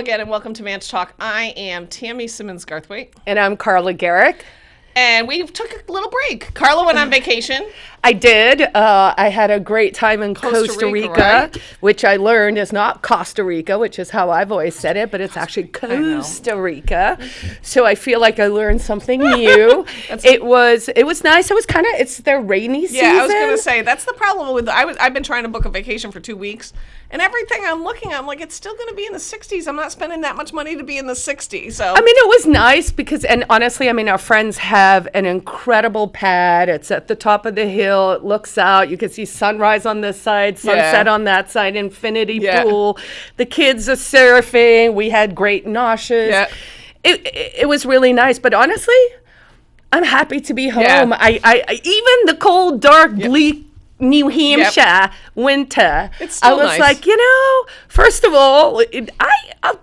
again, and welcome to Manch Talk. I am Tammy Simmons Garthwaite, And I'm Carla Gericke. And we took a little break. Carla went on vacation. I did. Uh, I had a great time in Costa Costa, Rica, Rica, right? which I learned is not Costa Rica, which is how I've always said it, but it's actually. Costa Rica. So I feel like I learned something new. it was it was nice. It was kind of it's their rainy season. Yeah, I was gonna say that's the problem with I was I've been trying to book a vacation for two weeks, and everything I'm looking at, I'm like, it's still gonna be in the 60s. I'm not spending that much money to be in the 60s. So I mean, it was nice because, and honestly, I mean, our friends have an incredible pad. It's at the top of the hill. It looks out. You can see sunrise on this side, sunset Yeah. on that side, infinity Yeah. pool. The kids are surfing. We had great noshes. Yeah. It, it, it was really nice. But honestly, I'm happy to be home. Yeah. I, I, I, even the cold, dark, bleak New Hampshire winter, It's I was nice. like, you know, first of all, it, I, I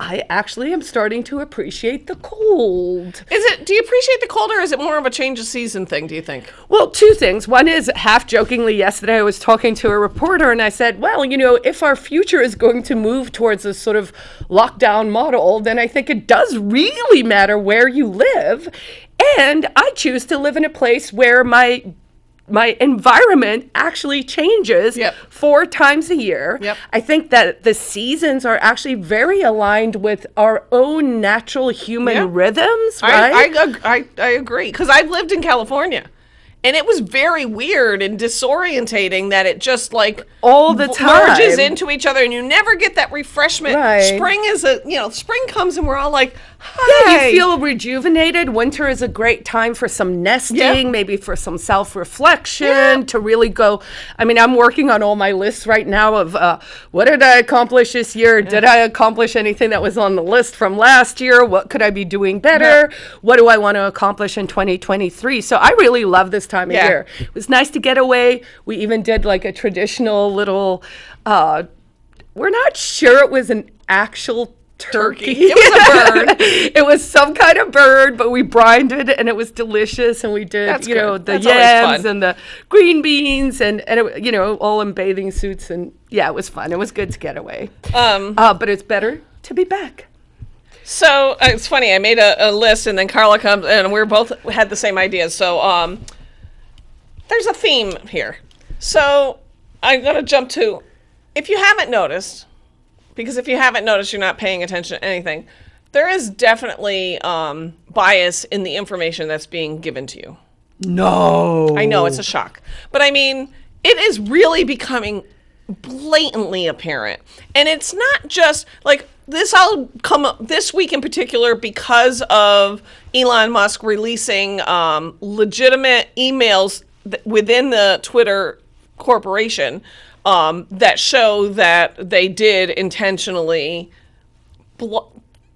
I actually am starting to appreciate the cold. is it? Do you appreciate the cold, or is it more of a change of season thing? Do you think? Well, two things. One is half jokingly, yesterday I was talking to a reporter and I said, well, you know, if our future is going to move towards this sort of lockdown model, then I think it does really matter where you live. And I choose to live in a place where my my environment actually changes Yep. four times a year. Yep. I think that the seasons are actually very aligned with our own natural human Yeah. rhythms, right? I, I, I, I agree because I've lived in California. And it was very weird and disorientating that it just like All the v- merges into each other, and you never get that refreshment. Right. Spring is a you know spring comes and we're all like, Yeah, hi. you feel rejuvenated. Winter is a great time for some nesting, Yeah. maybe for some self reflection, Yeah. to really go. I mean, I'm working on all my lists right now of uh, what did I accomplish this year? Did I accomplish anything that was on the list from last year? What could I be doing better? What do I want to accomplish in 2023? So I really love this time Yeah. of year. It was nice to get away. We even did like a traditional little. Uh, we're not sure it was an actual turkey. Turkey. It was a bird. it was some kind of bird, but we brined it and it was delicious. And we did, That's you know, the That's yams and the green beans and, and it, you know, all in bathing suits. And yeah, it was fun. It was good to get away. Um, Uh, but it's better to be back. So uh, it's funny. I made a, a list, and then Carla comes, and we are both had the same ideas. So um, there's a theme here. So I'm gonna jump to, if you haven't noticed, because if you haven't noticed, you're not paying attention to anything. There is definitely um, bias in the information that's being given to you. No. I know it's a shock, but I mean, it is really becoming blatantly apparent, and it's not just like this. I'll come up this week in particular because of Elon Musk releasing um, legitimate emails th- within the Twitter corporation um, that show that they did intentionally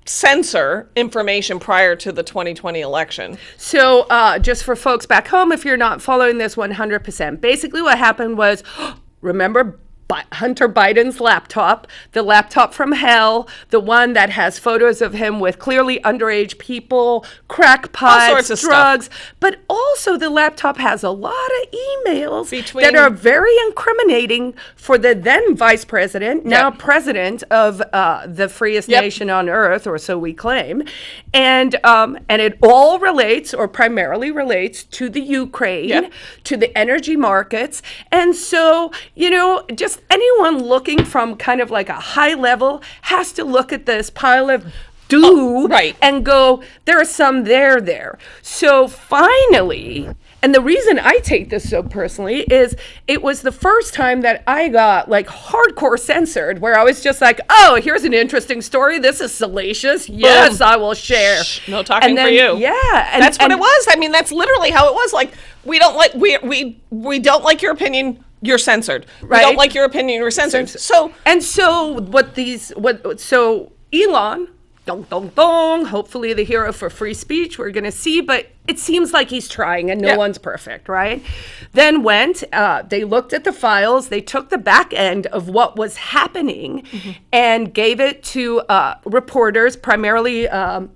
censor information prior to the 2020 election. So, uh, just for folks back home, if you're not following this 100%, basically what happened was remember Hunter Biden's laptop, the laptop from hell, the one that has photos of him with clearly underage people, crackpots, of stuff. drugs, but also the laptop has a lot of emails Between- that are very incriminating for the then vice president, now Yep. president of uh, the freest Yep. nation on earth, or so we claim, and um, and it all relates, or primarily relates, to the Ukraine, Yep. to the energy markets, and so you know, just anyone looking from kind of like a high level has to look at this pile of. Oh, do Oh, right. and go. There are some there there. So finally, and the reason I take this so personally is it was the first time that I got like hardcore censored, where I was just like, "Oh, here's an interesting story. This is salacious. Yes, I will share." Shh, no talking And for you. Yeah, and, that's what and- it was. I mean, that's literally how it was. Like, we don't like we we we don't like your opinion. You're censored. Right. We don't like your opinion. You're censored. So And so what these what so Elon dong dong dong hopefully the hero for free speech we're going to see but it seems like he's trying and no Yeah. one's perfect right then went uh, they looked at the files they took the back end of what was happening Mm-hmm. and gave it to uh, reporters primarily um,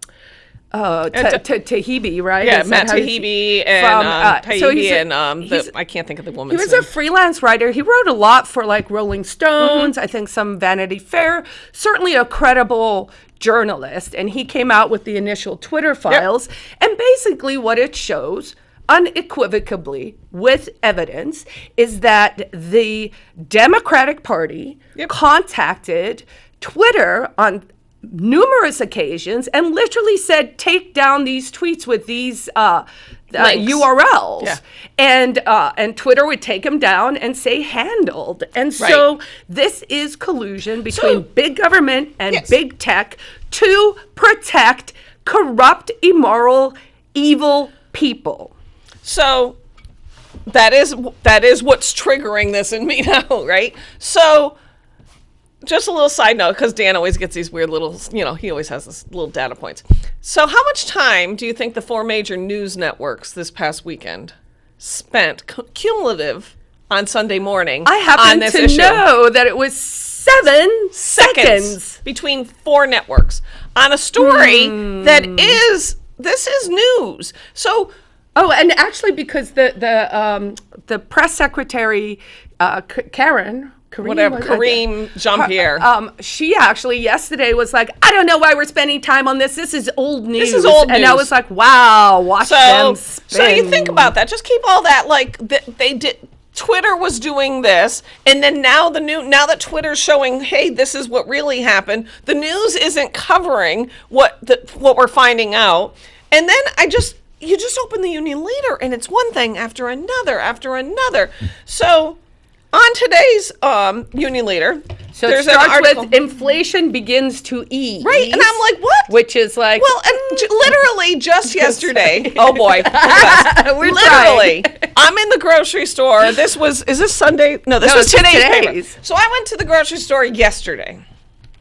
uh, And Ta- Ta- Ta- Taibbi, right? Yeah, Is Matt Taibbi and from, um, uh, Taibbi so a- and um, the, I can't think of the He woman's was name. a freelance writer. He wrote a lot for like Rolling Stones, I think some Vanity Fair, certainly a credible journalist. And he came out with the initial Twitter files. And basically, what it shows unequivocally with evidence is that the Democratic Party Yep. contacted Twitter on numerous occasions and literally said, take down these tweets with these uh, uh, URLs. Yeah. And uh, and Twitter would take them down and say handled. And so this is collusion between So- big government and Yes. big tech to protect corrupt, immoral, evil people. So that is that is what's triggering this in me now, right? So just a little side note because Dan always gets these weird little, you know, he always has this little data points. So how much time do you think the four major news networks this past weekend spent cumulative on Sunday morning I on happen this to issue? know that it was seven seconds. between four networks on a story Hmm. that is this is news. So Oh, and actually, because the the um, the press secretary, uh, Karen, Kareem, whatever? Kareem Jean Pierre. Um, she actually yesterday was like, I don't know why we're spending time on this. This is old news. This is old news. And I was like, wow, watch So, them spin. so you think about that. Just keep all that like th- they did. Twitter was doing this, and then now the new now that Twitter's showing, hey, this is what really happened. The news isn't covering what the, what we're finding out, and then I just you just open the Union Leader, and it's one thing after another after another. So on today's um, Union Leader, So there's it starts with inflation begins to ease. Right, and I'm like, what? Which is like, Well, and j- literally just yesterday. Oh boy, look at this. We're literally. I'm in the grocery store. This was is this Sunday? No, this No, was today's, today's. So I went to the grocery store yesterday.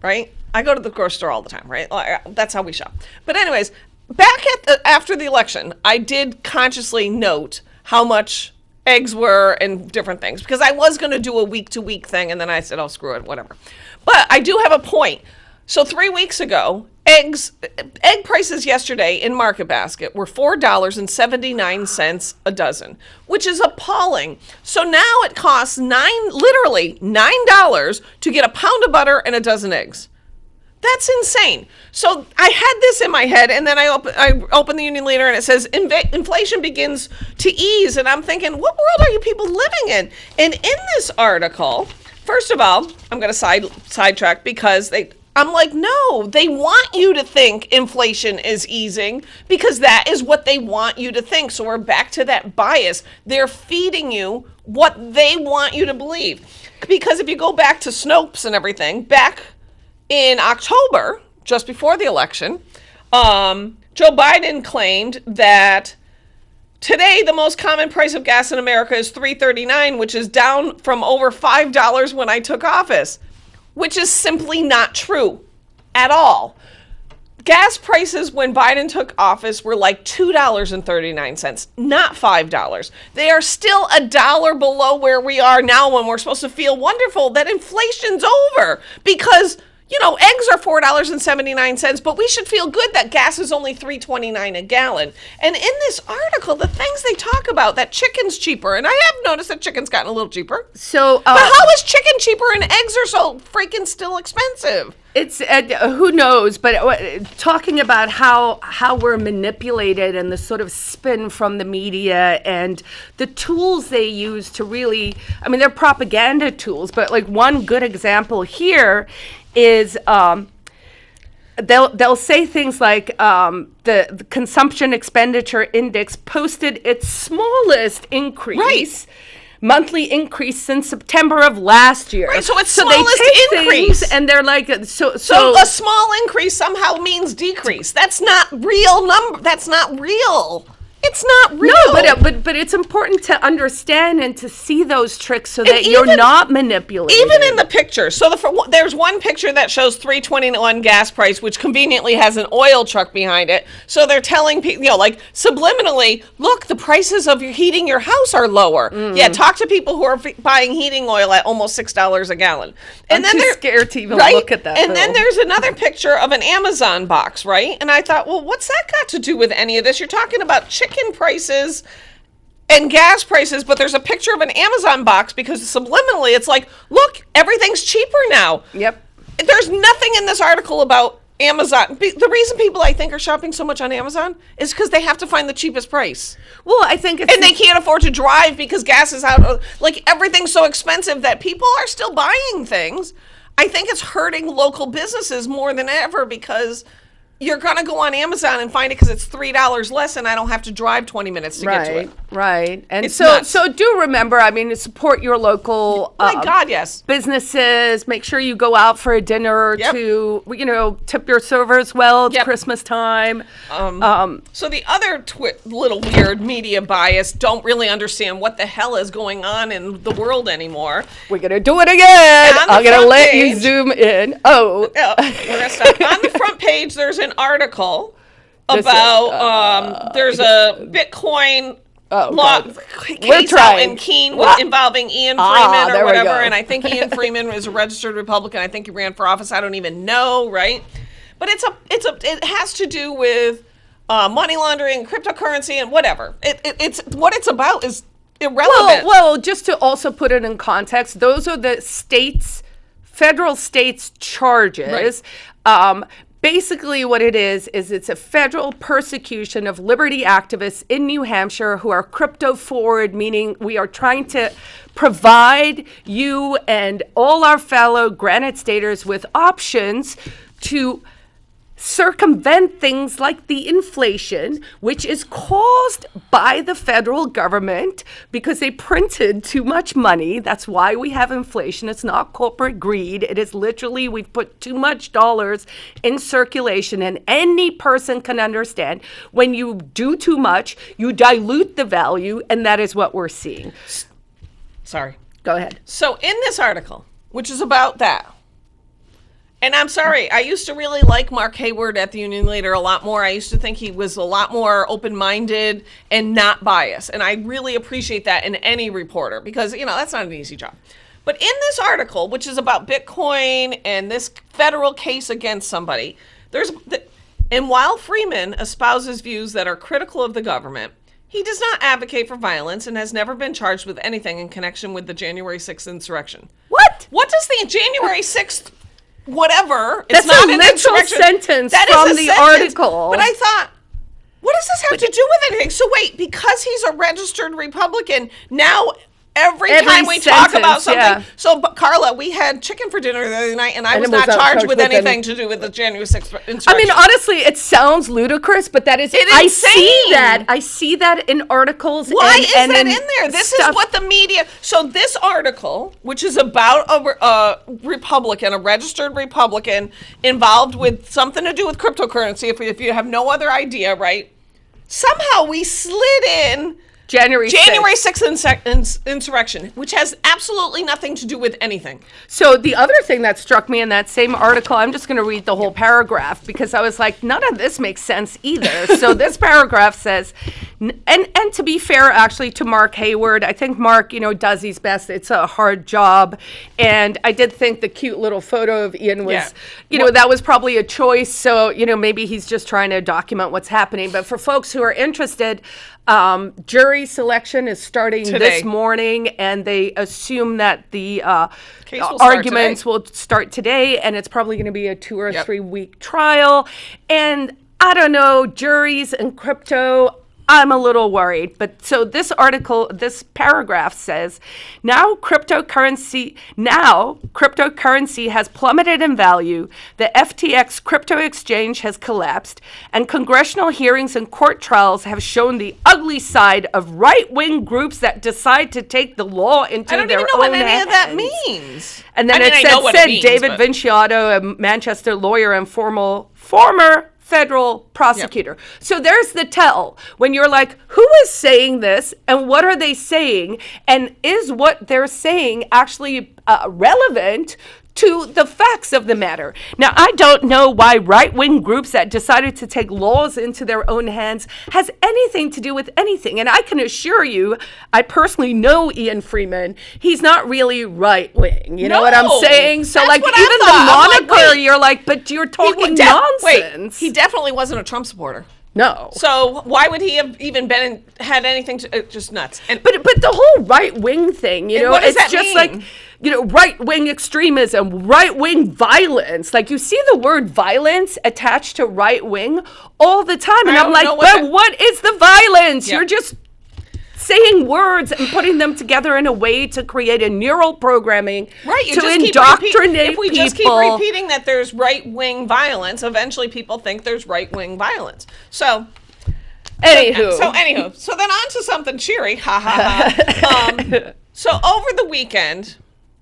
Right? I go to the grocery store all the time. Right? That's how we shop. But anyways, back at the, after the election, I did consciously note how much eggs were and different things because I was going to do a week to week thing, and then I said, "Oh, screw it, whatever." But I do have a point. So three weeks ago, eggs egg prices yesterday in Market Basket were four dollars and seventy nine cents a dozen, which is appalling. So now it costs nine, literally nine dollars to get a pound of butter and a dozen eggs. That's insane. So I had this in my head, and then I open I open the Union Leader, and it says "Inva- inflation begins to ease, and I'm thinking, what world are you people living in? And in this article, first of all, I'm going to side sidetrack because they. I'm like, no, they want you to think inflation is easing because that is what they want you to think. So we're back to that bias. They're feeding you what they want you to believe. Because if you go back to Snopes and everything, back in October, just before the election, um, Joe Biden claimed that today the most common price of gas in America is three thirty nine, which is down from over five dollars when I took office, which is simply not true at all. Gas prices when Biden took office were like $2.39, not $5. They are still a dollar below where we are now when we're supposed to feel wonderful that inflation's over because you know, eggs are four dollars and seventy nine cents, but we should feel good that gas is only three twenty nine a gallon. And in this article, the things they talk about that chicken's cheaper, and I have noticed that chicken's gotten a little cheaper. so uh, But how is chicken cheaper and eggs are so freaking still expensive? It's uh, who knows, but uh, talking about how how we're manipulated and the sort of spin from the media and the tools they use to really, I mean, they're propaganda tools, but like one good example here is. Um, They'll, they'll say things like um, the, the consumption expenditure index posted its smallest increase monthly increase since September of last year. Right, so it's they smallest increase. and they're like so so, So a small increase somehow means decrease. That's not real number. That's not real. It's not real. No, but, uh, but but it's important to understand and to see those tricks so that you're not manipulating. even in the picture. So the there's one picture that shows 321 gas price, which conveniently has an oil truck behind it. So they're telling people, you know, like subliminally, look, the prices of your heating your house are lower. Mm. Yeah, talk to people who are f- buying heating oil at almost six dollars a gallon. I'm too there- scared to even look at that And then there's another picture of an Amazon box, right? And I thought, well, what's that got to do with any of this? You're talking about chicken prices and gas prices, but there's a picture of an Amazon box because subliminally it's like, look, everything's cheaper now. Yep. There's nothing in this article about Amazon. Be- The reason people I think are shopping so much on Amazon is because they have to find the cheapest price. Well, I think it's And they can't afford to drive because gas is out. Like everything's so expensive that people are still buying things. I think it's hurting local businesses more than ever because you're going to go on Amazon and find it because it's $3 less and I don't have to drive 20 minutes to get to it. right. And It's so nuts. so do remember, I mean, support your local My uh, God, yes. businesses. Make sure you go out for a dinner or Yep. two. You know, tip your servers well. It's Yep. Christmas time. Um, Um, So the other twi- little weird media bias don't really understand what the hell is going on in the world anymore. we're gonna do it again. I'm gonna let you zoom in. Oh, Oh, we're gonna stop. on the front page, there's an article This is, about um, there's a Bitcoin Oh, law We're out trying. in Keene Ah. involving Ian Ah, Freeman there or whatever, and I think Ian Freeman is a registered Republican. I think he ran for office. I don't even know, right? But it's a it's a it has to do with uh, money laundering, cryptocurrency, and whatever. It, it, it's what it's about is irrelevant. Well, well, just to also put it in context, those are the states, federal states charges. Um, basically, what it is is it's a federal persecution of liberty activists in New Hampshire who are crypto forward, meaning we are trying to provide you and all our fellow Granite Staters with options to circumvent things like the inflation, which is caused by the federal government because they printed too much money. That's why we have inflation. It's not corporate greed. It is literally we've put too much dollars in circulation, and any person can understand when you do too much, you dilute the value, and that is what we're seeing. Sorry. Go ahead. So in this article, which is about that, and I'm sorry, I used to really like Mark Hayward at the Union Leader a lot more. I used to think he was a lot more open-minded and not biased, and I really appreciate that in any reporter because you know that's not an easy job. But in this article, which is about Bitcoin and this federal case against somebody, there's the, and while Freeman espouses views that are critical of the government, he does not advocate for violence and has never been charged with anything in connection with the January 6th insurrection. What? What does the January 6th whatever? That's it's not a literal sentence That from the sentence. article. But I thought, what does this have to do with anything? So wait, because he's a registered Republican, now every, Every time we talk about something. yeah. So, Carla, we had chicken for dinner the other night, and I And was was not not charged charged with with anything to do with the January 6th insurrection. I mean, honestly, it sounds ludicrous, but that is. It is I insane. see that. I see that in articles. Why and, is and that in in there? This stuff. is what the media. So this article, which is about a, a Republican, a registered Republican, involved with something to do with cryptocurrency. If, if you have no other idea, right? Somehow we slid in January. 6th. January 6th ins- insurrection, which has absolutely nothing to do with anything. So the other thing that struck me in that same article, I'm just going to read the whole paragraph because I was like, none of this makes sense either. so this paragraph says, and and to be fair, actually, to Mark Hayward, I think Mark, you know, does his best. It's a hard job, and I did think the cute little photo of Ian was, Yeah. you know, that was probably a choice. So you know, maybe he's just trying to document what's happening. But for folks who are interested. Um, jury selection is starting Today. this morning, and they assume that the uh, will arguments will start today, and it's probably going to be a two or Yep. three week trial. And I don't know, juries and crypto. I'm a little worried. But so this article, this paragraph says now cryptocurrency, now cryptocurrency has plummeted in value. The FTX crypto exchange has collapsed, and congressional hearings and court trials have shown the ugly side of right wing groups that decide to take the law into their own hands. I don't even know what any of that means. And then I mean, it said it means, David but- Vicinanzo, a Manchester lawyer and formal, former federal prosecutor. So there's the tell when you're like, who is saying this and what are they saying? And is what they're saying actually uh, relevant to the facts of the matter. Now, I don't know why right wing groups that decided to take laws into their own hands has anything to do with anything. And I can assure you, I personally know Ian Freeman. He's not really right wing. You know what I'm saying? So, like, even the moniker, wait. you're like, but you're talking would def- wait, nonsense. he definitely wasn't a Trump supporter. No. So why would he have even been in, had anything to uh, just nuts? And But but the whole right wing thing, you know, it's just mean? like you know, right wing extremism, right wing violence. Like you see the word violence attached to right wing all the time, and I I'm like, what what is the violence? You're just saying words and putting them together in a way to create a neural programming right, you to just keep indoctrinate If we people. just keep repeating that there's right wing violence, eventually people think there's right wing violence. So Anywho, So anywho, so then on to something cheery. Ha ha ha. um, so over the weekend,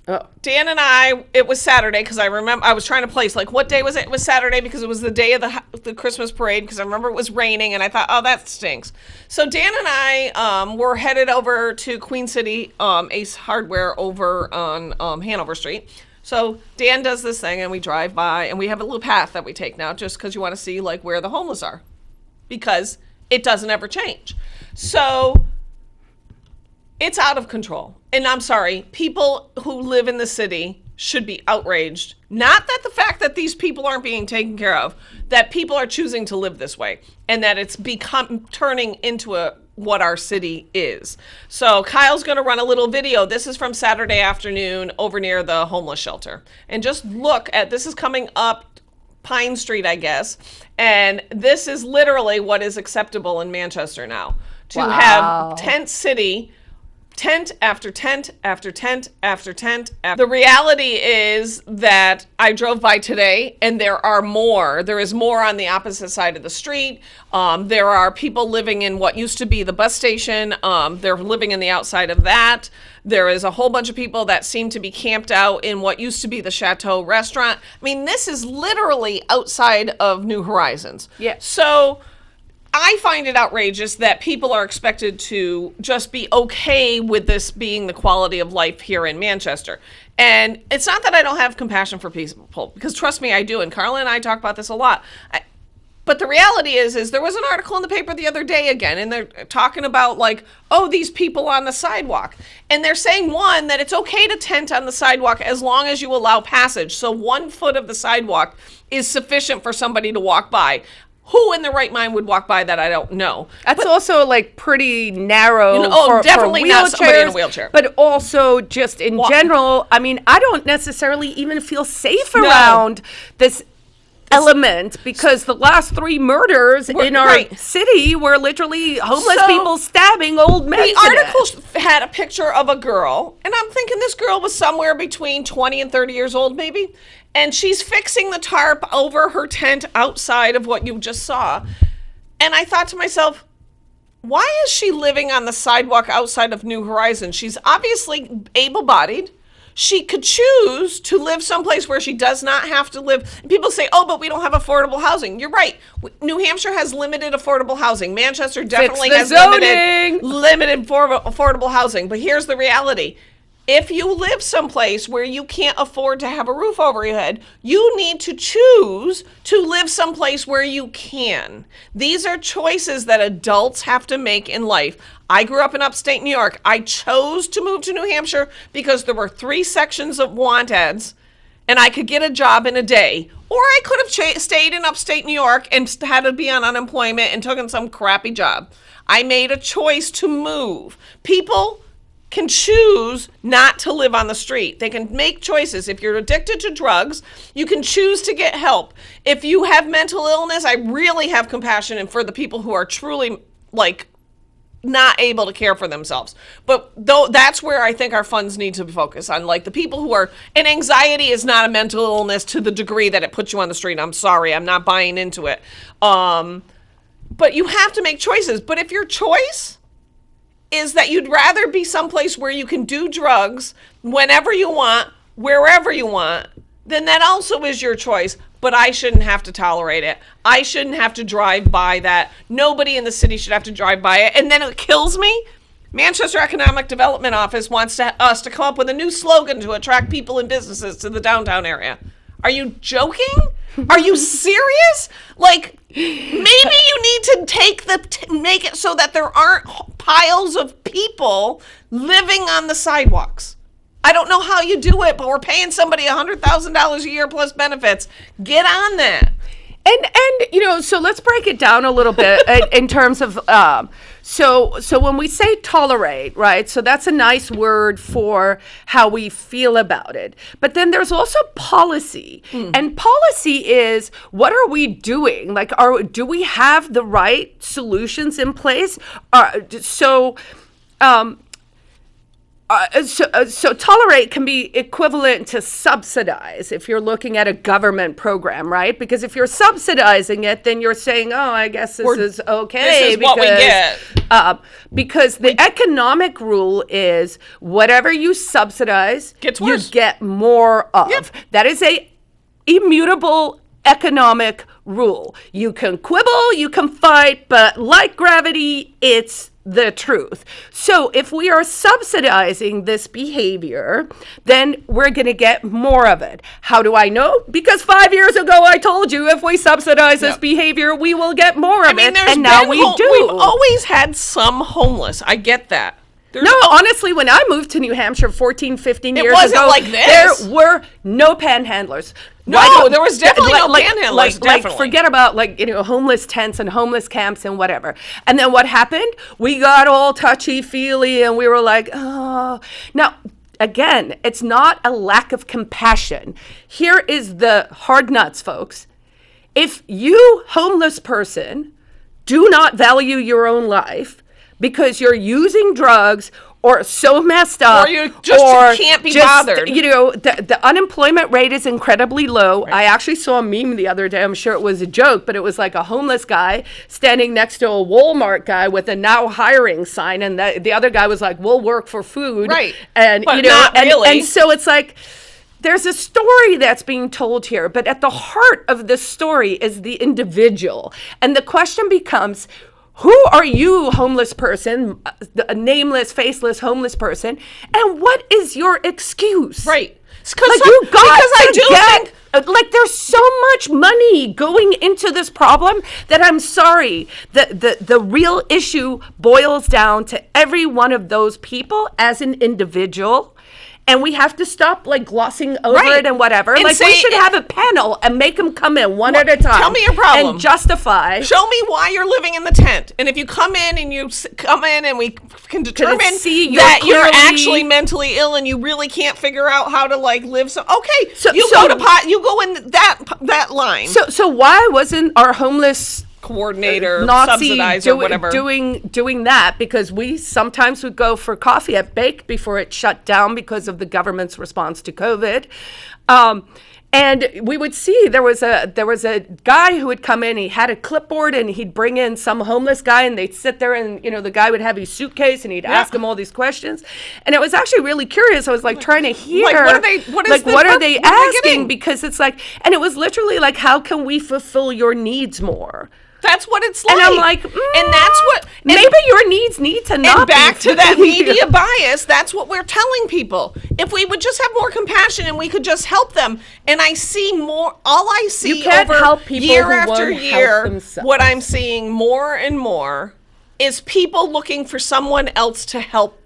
Oh. Dan and I, it was Saturday because I remember I was trying to place like what day was it? It was Saturday because it was the day of the the Christmas parade because I remember it was raining and I thought, oh, that stinks. So Dan and I um, were headed over to Queen City um, Ace Hardware over on um, Hanover Street. So Dan does this thing and we drive by and we have a little path that we take now just because you want to see like where the homeless are because it doesn't ever change. So it's out of control. And I'm sorry, people who live in the city should be outraged. Not that the fact that these people aren't being taken care of, that people are choosing to live this way and that it's become turning into a what our city is. So Kyle's going to run a little video. This is from Saturday afternoon over near the homeless shelter. And just look at this is coming up Pine Street, I guess. And this is literally what is acceptable in Manchester now. To Wow. have tent city tent after tent after tent after tent. After. The reality is that I drove by today and there are more. There is more on the opposite side of the street. Um, there are people living in what used to be the bus station. Um, they're living in the outside of that. There is a whole bunch of people that seem to be camped out in what used to be the Chateau restaurant. I mean, this is literally outside of New Horizons. Yeah. So I find it outrageous that people are expected to just be okay with this being the quality of life here in Manchester. And it's not that I don't have compassion for people, because trust me, I do. And Carla and I talk about this a lot. I, but the reality is, is there was an article in the paper the other day again, and they're talking about like, oh, these people on the sidewalk, and they're saying one that it's okay to tent on the sidewalk as long as you allow passage. So one foot of the sidewalk is sufficient for somebody to walk by. Who in their right mind would walk by that? I don't know. That's also like pretty narrow. You know, oh, for, definitely for not somebody in a wheelchair. But also just in general, I mean, I don't necessarily even feel safe around this element because the last three murders in our right. city were literally homeless So, people stabbing old men. The article sh- had a picture of a girl, and I'm thinking this girl was somewhere between 20 and 30 years old, maybe. And she's fixing the tarp over her tent outside of what you just saw. And I thought to myself, why is she living on the sidewalk outside of New Horizons? She's obviously able bodied. She could choose to live someplace where she does not have to live. And people say, oh, but we don't have affordable housing. You're right. New Hampshire has limited affordable housing. Manchester definitely has zoning. limited, limited for affordable housing. But here's the reality. If you live someplace where you can't afford to have a roof over your head, you need to choose to live someplace where you can. These are choices that adults have to make in life. I grew up in upstate New York. I chose to move to New Hampshire because there were three sections of want ads and I could get a job in a day. Or I could have stayed in upstate New York and had to be on unemployment and taken some crappy job. I made a choice to move. People can choose not to live on the street. They can make choices. If you're addicted to drugs, you can choose to get help. If you have mental illness, I really have compassion and for the people who are truly like not able to care for themselves. But though that's where I think our funds need to focus on like the people who are and anxiety is not a mental illness to the degree that it puts you on the street. I'm sorry, I'm not buying into it. Um but you have to make choices. But if your choice is that you'd rather be someplace where you can do drugs whenever you want, wherever you want, then that also is your choice. but I shouldn't have to tolerate it. I shouldn't have to drive by that. Nobody in the city should have to drive by it. And then it kills me. Manchester Economic Development Office wants to, us to come up with a new slogan to attract people and businesses to the downtown area. Are you joking? Are you serious? Like maybe you need to take the make it so that there aren't piles of people living on the sidewalks. I don't know how you do it, but we're paying somebody $100,000 a year plus benefits. Get on that. And and you know so let's break it down a little bit in, in terms of um, so so when we say tolerate right so that's a nice word for how we feel about it. But then there's also policy. And policy is what are we doing? Like are do we have the right solutions in place? Uh, so um, uh, so, uh, so tolerate can be equivalent to subsidize if you're looking at a government program, right? Because if you're subsidizing it, then you're saying, "Oh, I guess this We're- is okay." this is what we get. Uh, because the economic rule is whatever you subsidize, Gets you get more of. Yep. That is a immutable economic rule. You can quibble, you can fight, but like gravity, it's the truth. So if we are subsidizing this behavior, then we're going to get more of it. How do I know? Because 5 years ago I told you if we subsidize this Yep. behavior, we will get more of I mean, it. there's And now we do. We've always had some homeless. I get that. There's No, honestly, when I moved to New Hampshire 14, 15 It years wasn't ago, like this. there were no panhandlers. No, don't- there was definitely no panhandlers, Like, like, forget about like you know homeless tents and homeless camps and whatever. And then what happened? We got all touchy feely and we were like, oh. Now again, it's not a lack of compassion. Here is the hard nuts, folks. If you homeless person do not value your own life because you're using drugs or so messed up Or you just can't be bothered. you know the, the unemployment rate is incredibly low i actually saw a meme the other day i'm sure it was a joke but it was like a homeless guy standing next to a walmart guy with a now hiring sign and the, the other guy was like we'll work for food Right. and But you know and, really. and so it's like there's a story that's being told here, but at the heart of the story is the individual. And the question becomes who are you, homeless person, a nameless, faceless homeless person, and what is your excuse? Right. 'Cause Like you got because I do get, think like there's so much money going into this problem that I'm sorry. The, the the real issue boils down to every one of those people as an individual. And we have to stop like glossing over Right. it and whatever. And like we should have a panel and make them come in one at a time. tell me your problem. And justify. Show me why you're living in the tent. And if you come in and you s- come in and we can determine see you're that you're actually mentally ill and you really can't figure out how to like live so okay, So- you so- go to pot you go in that that line So so why wasn't our homeless coordinator Nazi subsidizer do- whatever. doing doing that because we sometimes would go for coffee at Bake before it shut down because of the government's response to COVID. Um, and we would see there was a there was a guy who would come in. He had a clipboard and he'd bring in some homeless guy, and they'd sit there, and you know the guy would have his suitcase, and he'd ask him all these questions. And it was actually really curious. I was like trying to hear, like what are they- what is like the what are they what are they asking? Because it's like, and it was literally like, how can we fulfill your needs more? That's what it's like. And I'm like, and that's what mm, and- maybe your needs need to not and back be to that media bias that's what we're telling people. If we would just have more compassion and we could just help them and i see more all i see You can't over help people year who after year what i'm seeing more and more is people looking for someone else to help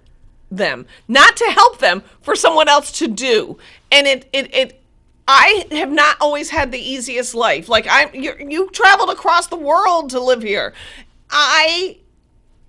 them. Not to help them for someone else to do. And it it, it I have not always had the easiest life. Like I, you, you traveled across the world to live here. I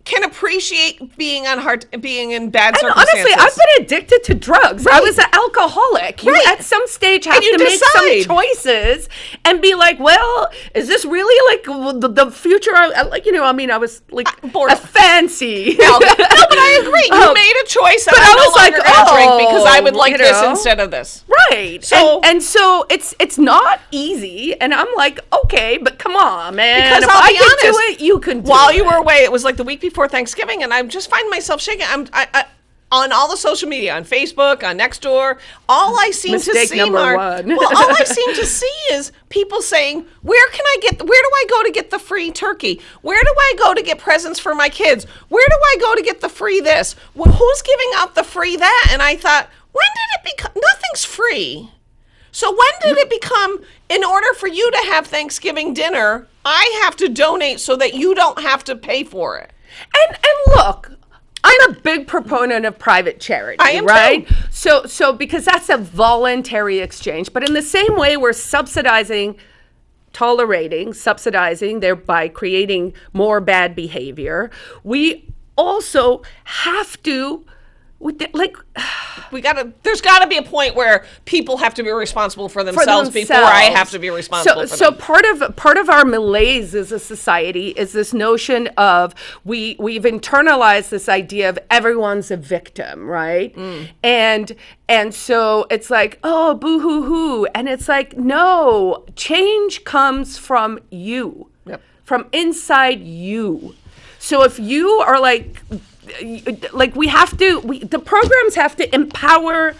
can appreciate being on hard, being in bad And circumstances. honestly, I've been addicted to drugs. I was an alcoholic. You Right. at some stage have to make some choices and be like, well, is this really like the, the future? I, like, you know, I mean, I was like bored. a fancy. no, no, but I agree. You Um, made a choice but I no was like, longer gonna drink because I would oh, like you this know. instead of this. Right. So- and, and so it's it's not easy. And I'm like, okay, but come on, man. Because if I'll I be can do honest, it, you can do While it. you were away, it was like the week before Thanksgiving, and I just find myself shaking. I'm, I, I, on all the social media, on Facebook, on Nextdoor, all I seem Mistake to see, one. well, all I seem to see is people saying, "Where can I get? Where do I go to get the free turkey? Where do I go to get presents for my kids? Where do I go to get the free this? Well, who's giving out the free that?" And I thought, when did it become? Nothing's free. So when did it become in order for you to have Thanksgiving dinner, I have to donate so that you don't have to pay for it? And and look, I'm a big proponent of private charity, I am right? too. So so because that's a voluntary exchange, but in the same way we're subsidizing tolerating, subsidizing thereby creating more bad behavior, we also have to with the, like We gotta. There's got to be a point where people have to be responsible for themselves, before I have to be responsible. So, for so them. part of part of our malaise as a society is this notion of we we've internalized this idea of everyone's a victim, right? Mm. And and so it's like oh boo hoo hoo, and it's like no, change comes from you, Yep. from inside you. So if you are like like we have to we, the programs have to empower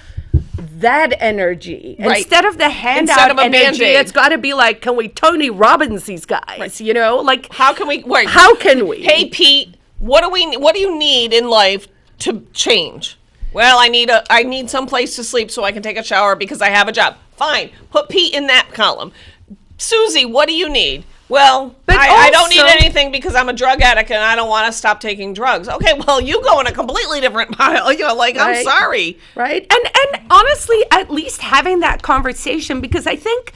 that energy Right. instead of the handout of a energy it's got to be like can we tony robbins these guys you know like how can we? Wait, how can we Hey, Pete, what do we? What do you need in life to change? Well, I need a. I need some place to sleep so I can take a shower because I have a job. Fine, put Pete in that column. Susie, what do you need? Well, But I, I don't need anything because I'm a drug addict and I don't want to stop taking drugs. Okay, well, you go in a completely different pile. You're like, I'm sorry. right and and honestly at least having that conversation because i think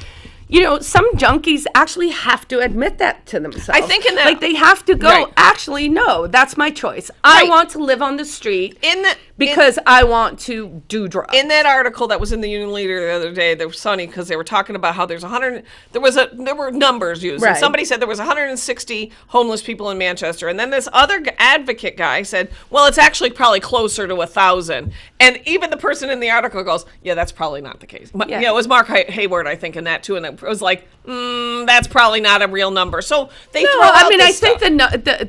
you know some junkies actually have to admit that to themselves I think in that- like they have to go Right. actually no that's my choice i want to live on the street In the because i want to do drugs in that article that was in the Union Leader the other day, they were funny because they were talking about how there's 100. There was a there were numbers used. And Right. somebody said there was 160 homeless people in Manchester, and then this other advocate guy said, "Well, it's actually probably closer to a thousand. And even the person in the article goes, "Yeah, that's probably not the case." But, Yeah. You know, it was Mark Hay- Hayward, I think, in that too, and it was like, mm, "That's probably not a real number." So they No, throw out I mean, I think the,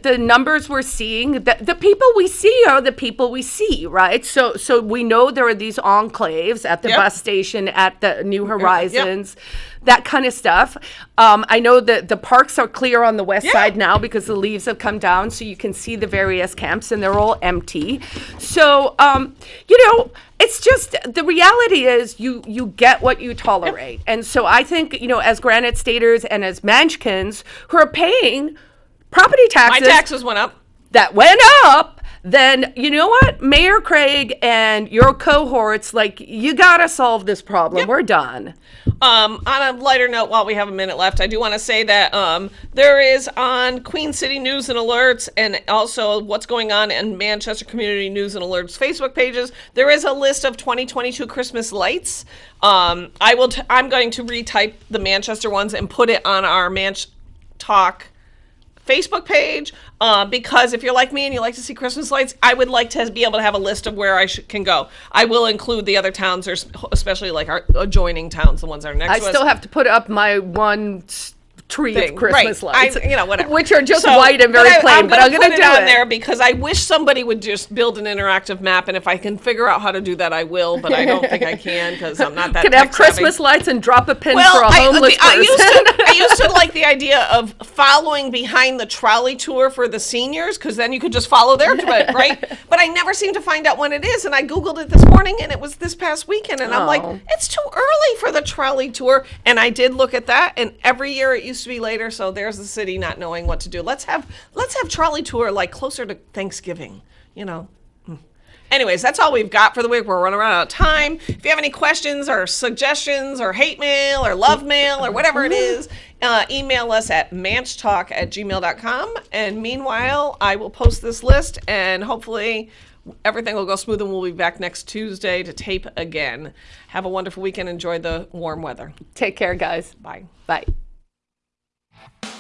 the the numbers we're seeing, the, the people we see are the people we see, right? So so we know there are these enclaves at the Yep. bus station, at the New Horizons, that kind of stuff. Um, I know that the parks are clear on the west Yeah. side now because the leaves have come down, so you can see the various camps, and they're all empty. So um, you know. It's just the reality is you you get what you tolerate, and so I think you know as Granite Staters and as Manchkins who are paying property taxes, my taxes went up. that went up, then you know what, Mayor Craig and your cohorts, like you gotta solve this problem. We're done. Um, on a lighter note, while we have a minute left, I do want to say that um, there is on Queen City News and Alerts, and also what's going on in Manchester Community News and Alerts Facebook pages. There is a list of 2022 Christmas lights. Um, I will. T- I'm going to retype the Manchester ones and put it on our Manch Talk Facebook page uh, because if you're like me and you like to see Christmas lights, I would like to be able to have a list of where I sh- can go. I will include the other towns, or especially like our adjoining towns, the ones that are next I to us. I still have to put up my one s- tree thing. of Christmas right. lights, I, you know, whatever. which are just So- white and very I, plain. I'm but I'm gonna put do it it. there because I wish somebody would just build an interactive map, and if I can figure out how to do that, I will. But I don't think I can because I'm not that. Can have tech savvy. Christmas lights and drop a pin Well, for a homeless the- I person. used to, I used to like the idea of following behind the trolley tour for the seniors because then you could just follow their trip, right? But I never seem to find out when it is, and I googled it this morning, and it was this past weekend, and I'm like, Oh. it's too early for the trolley tour, and I did look at that, and every year it used to be later, so there's the city not knowing what to do. Let's have let's have trolley tour like closer to Thanksgiving, you know. Anyways, that's all we've got for the week. We're running out of time. If you have any questions or suggestions or hate mail or love mail or whatever it is, uh, email us at manchtalk at gmail.com. And meanwhile, I will post this list and hopefully everything will go smooth and we'll be back next Tuesday to tape again. Have a wonderful weekend. Enjoy the warm weather. Take care, guys. Bye. Bye. Bye.